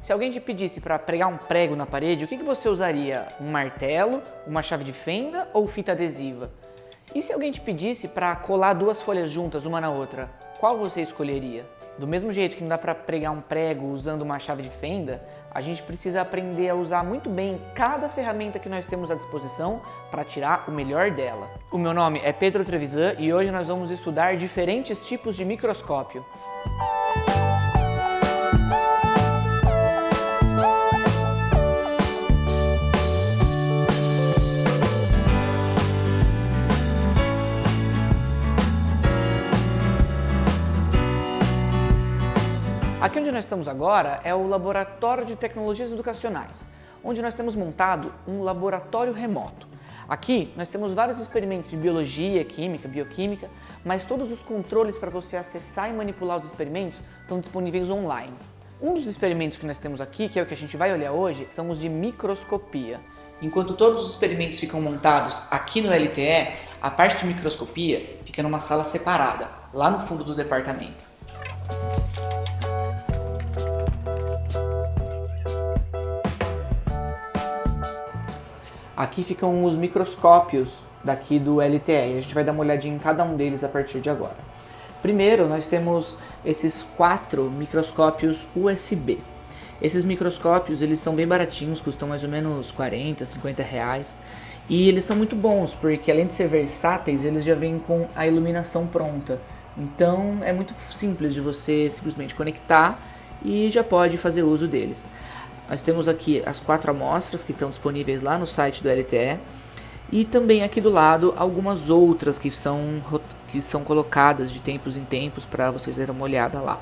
Se alguém te pedisse para pregar um prego na parede, o que, que você usaria? Um martelo, uma chave de fenda ou fita adesiva? E se alguém te pedisse para colar duas folhas juntas uma na outra, qual você escolheria? Do mesmo jeito que não dá para pregar um prego usando uma chave de fenda, a gente precisa aprender a usar muito bem cada ferramenta que nós temos à disposição para tirar o melhor dela. O meu nome é Pedro Trevisan e hoje nós vamos estudar diferentes tipos de microscópio. Nós estamos agora é o Laboratório de Tecnologias Educacionais, onde nós temos montado um laboratório remoto. Aqui nós temos vários experimentos de biologia, química, bioquímica, mas todos os controles para você acessar e manipular os experimentos estão disponíveis online. Um dos experimentos que nós temos aqui, que é o que a gente vai olhar hoje, são os de microscopia. Enquanto todos os experimentos ficam montados aqui no LTE, a parte de microscopia fica numa sala separada, lá no fundo do departamento. Aqui ficam os microscópios daqui do LTE a gente vai dar uma olhadinha em cada um deles a partir de agora. Primeiro, nós temos esses quatro microscópios USB. Esses microscópios, eles são bem baratinhos, custam mais ou menos 40, 50 reais. E eles são muito bons, porque além de ser versáteis, eles já vêm com a iluminação pronta. Então é muito simples de você simplesmente conectar e já pode fazer uso deles. Nós temos aqui as quatro amostras que estão disponíveis lá no site do LTE e também aqui do lado algumas outras que são, que são colocadas de tempos em tempos para vocês darem uma olhada lá.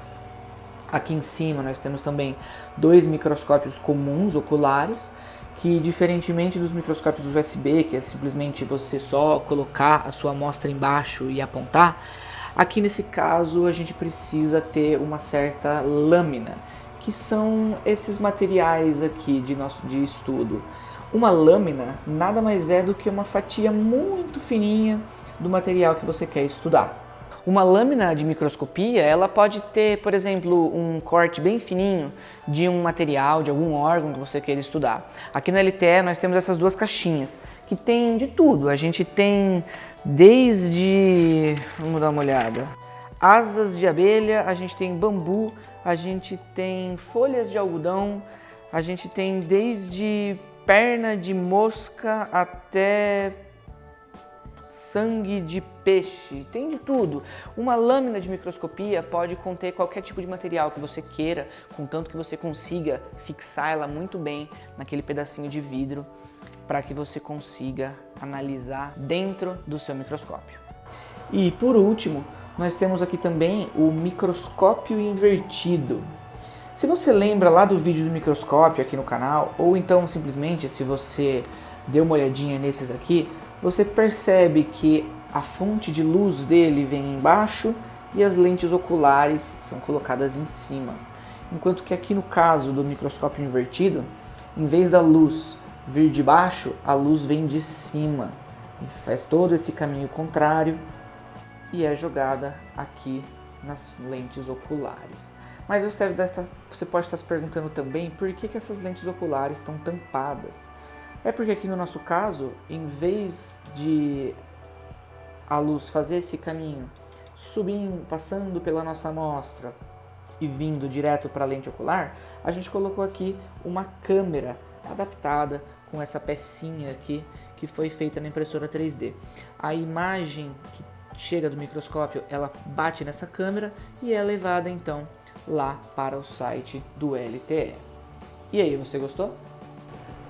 Aqui em cima nós temos também dois microscópios comuns oculares que diferentemente dos microscópios USB, que é simplesmente você só colocar a sua amostra embaixo e apontar, aqui nesse caso a gente precisa ter uma certa lâmina que são esses materiais aqui de nosso de estudo. Uma lâmina nada mais é do que uma fatia muito fininha do material que você quer estudar. Uma lâmina de microscopia, ela pode ter, por exemplo, um corte bem fininho de um material, de algum órgão que você queira estudar. Aqui no LTE nós temos essas duas caixinhas, que tem de tudo. A gente tem desde... vamos dar uma olhada asas de abelha, a gente tem bambu, a gente tem folhas de algodão, a gente tem desde perna de mosca até sangue de peixe, tem de tudo. Uma lâmina de microscopia pode conter qualquer tipo de material que você queira, contanto que você consiga fixar ela muito bem naquele pedacinho de vidro para que você consiga analisar dentro do seu microscópio. E por último, nós temos aqui também o microscópio invertido. Se você lembra lá do vídeo do microscópio aqui no canal, ou então simplesmente se você deu uma olhadinha nesses aqui, você percebe que a fonte de luz dele vem embaixo e as lentes oculares são colocadas em cima. Enquanto que aqui no caso do microscópio invertido, em vez da luz vir de baixo, a luz vem de cima. E faz todo esse caminho contrário e é jogada aqui nas lentes oculares. Mas você, pode estar se perguntando também por que, que essas lentes oculares estão tampadas. É porque aqui no nosso caso, em vez de a luz fazer esse caminho, subindo, passando pela nossa amostra e vindo direto para a lente ocular, a gente colocou aqui uma câmera adaptada com essa pecinha aqui que foi feita na impressora 3D. A imagem que chega do microscópio, ela bate nessa câmera e é levada então lá para o site do LTE. E aí, você gostou?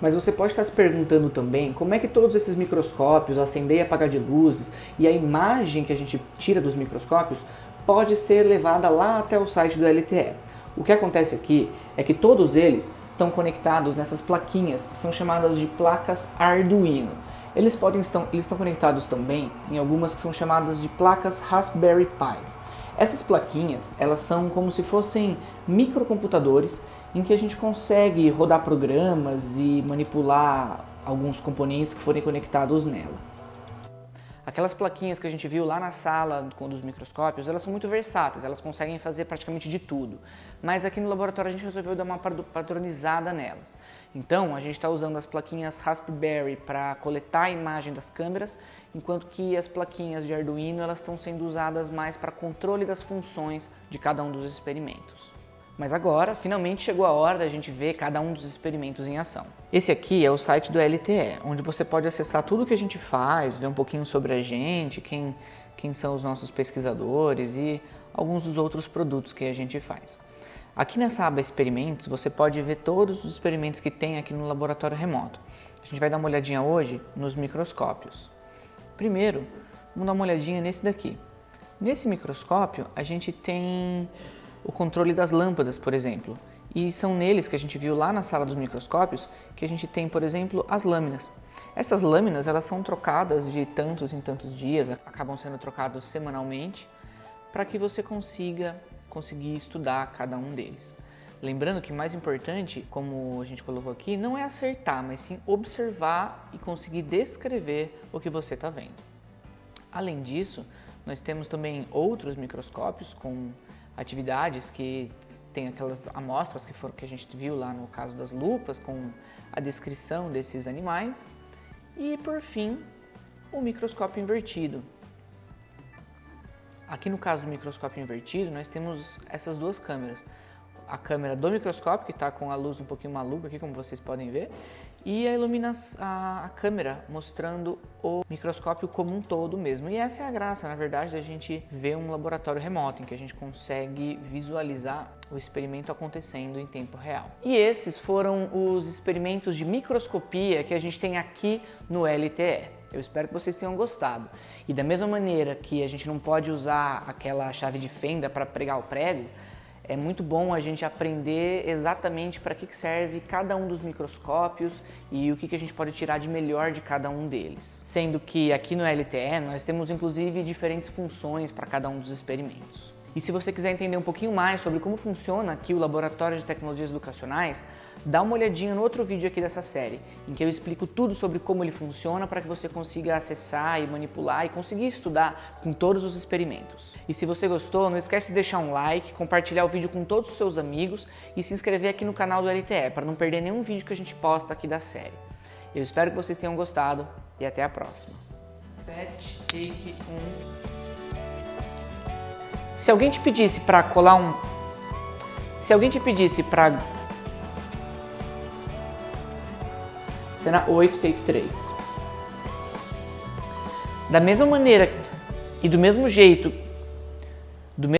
Mas você pode estar se perguntando também como é que todos esses microscópios, acender e apagar de luzes e a imagem que a gente tira dos microscópios pode ser levada lá até o site do LTE. O que acontece aqui é que todos eles estão conectados nessas plaquinhas que são chamadas de placas Arduino. Eles, podem estão, eles estão conectados também em algumas que são chamadas de placas Raspberry Pi. Essas plaquinhas, elas são como se fossem microcomputadores em que a gente consegue rodar programas e manipular alguns componentes que forem conectados nela. Aquelas plaquinhas que a gente viu lá na sala dos microscópios, elas são muito versáteis, elas conseguem fazer praticamente de tudo. Mas aqui no laboratório a gente resolveu dar uma padronizada nelas. Então, a gente está usando as plaquinhas Raspberry para coletar a imagem das câmeras, enquanto que as plaquinhas de Arduino elas estão sendo usadas mais para controle das funções de cada um dos experimentos. Mas agora, finalmente chegou a hora da gente ver cada um dos experimentos em ação. Esse aqui é o site do LTE, onde você pode acessar tudo que a gente faz, ver um pouquinho sobre a gente, quem, quem são os nossos pesquisadores e alguns dos outros produtos que a gente faz. Aqui nessa aba experimentos, você pode ver todos os experimentos que tem aqui no laboratório remoto. A gente vai dar uma olhadinha hoje nos microscópios. Primeiro, vamos dar uma olhadinha nesse daqui. Nesse microscópio, a gente tem o controle das lâmpadas, por exemplo. E são neles que a gente viu lá na sala dos microscópios que a gente tem, por exemplo, as lâminas. Essas lâminas elas são trocadas de tantos em tantos dias, acabam sendo trocados semanalmente, para que você consiga conseguir estudar cada um deles. Lembrando que mais importante, como a gente colocou aqui, não é acertar, mas sim observar e conseguir descrever o que você está vendo. Além disso, nós temos também outros microscópios com atividades que tem aquelas amostras que, foram, que a gente viu lá no caso das lupas, com a descrição desses animais. E, por fim, o microscópio invertido. Aqui no caso do microscópio invertido, nós temos essas duas câmeras. A câmera do microscópio, que está com a luz um pouquinho maluca aqui, como vocês podem ver, e a, a, a, câmera mostrando o microscópio como um todo mesmo. E essa é a graça, na verdade, da gente ver um laboratório remoto, em que a gente consegue visualizar o experimento acontecendo em tempo real. E esses foram os experimentos de microscopia que a gente tem aqui no LTE. Eu espero que vocês tenham gostado. E da mesma maneira que a gente não pode usar aquela chave de fenda para pregar o prego, é muito bom a gente aprender exatamente para que serve cada um dos microscópios e o que a gente pode tirar de melhor de cada um deles. Sendo que aqui no LTE nós temos inclusive diferentes funções para cada um dos experimentos. E se você quiser entender um pouquinho mais sobre como funciona aqui o Laboratório de Tecnologias Educacionais, dá uma olhadinha no outro vídeo aqui dessa série, em que eu explico tudo sobre como ele funciona para que você consiga acessar e manipular e conseguir estudar com todos os experimentos. E se você gostou, não esquece de deixar um like, compartilhar o vídeo com todos os seus amigos e se inscrever aqui no canal do LTE para não perder nenhum vídeo que a gente posta aqui da série. Eu espero que vocês tenham gostado e até a próxima. 7, take 1... Se alguém te pedisse para colar um... Se alguém te pedisse para Cena 8, take 3. Da mesma maneira e do mesmo jeito